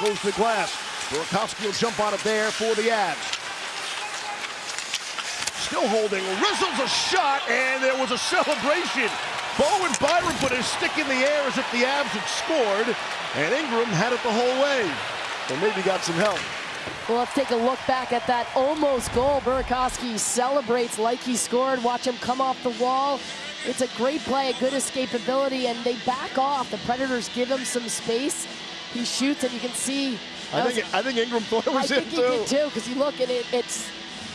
goes to the glass. Burakovsky will jump on it there for the Avs. Still holding, Rizzles a shot, and there was a celebration. Bowen Byram put his stick in the air as if the Avs had scored, and Ingram had it the whole way. Or maybe got some help. Well, let's take a look back at that almost goal. Burakovsky celebrates like he scored. Watch him come off the wall. It's a great play, a good escapability, and they back off. The Predators give him some space. He shoots, and you can see. I think, was, I think Ingram thought it was I in think he did too, because you look and it, it's,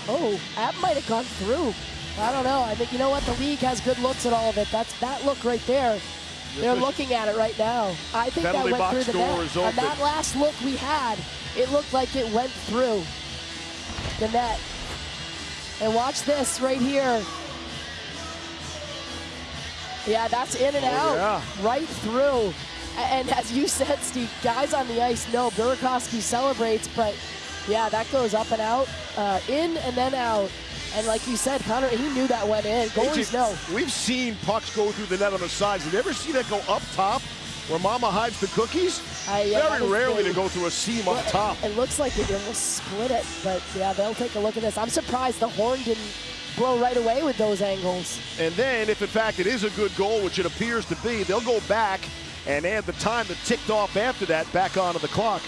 oh, that might have gone through. I don't know. I think you know what the league has good looks at all of it. That's that look right there. They're looking at it right now. I think that went through the net. On that last look we had, it looked like it went through the net. And watch this right here. Yeah, that's in and oh, out, yeah. right through. And as you said, Steve, guys on the ice know Burakovsky celebrates, but yeah, that goes up and out, uh, in and then out. And like you said, Connor, he knew that went in. Goalies know. We've seen pucks go through the net on the sides. Have you ever seen that go up top where Mama hides the cookies? Uh, yeah, Very rarely to go through a seam well, up top. It looks like it almost split it, but yeah, they'll take a look at this. I'm surprised the horn didn't blow right away with those angles. And then, if in fact it is a good goal, which it appears to be, they'll go back and add the time that ticked off after that back onto the clock.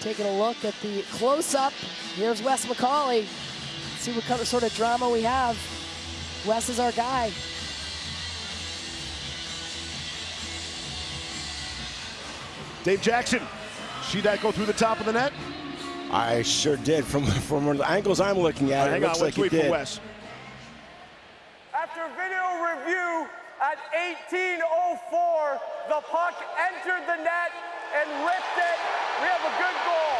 Taking a look at the close-up. Here's Wes McCauley. see what kind of sort of drama we have. Wes is our guy. Dave Jackson, see that go through the top of the net? I sure did. From from the angles I'm looking at, right, it looks on, like it did. Wes. After video review, at 18.04, the puck entered the net and ripped it. We have a good goal.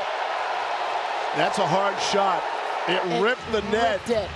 That's a hard shot. It, it ripped the net. Ripped it.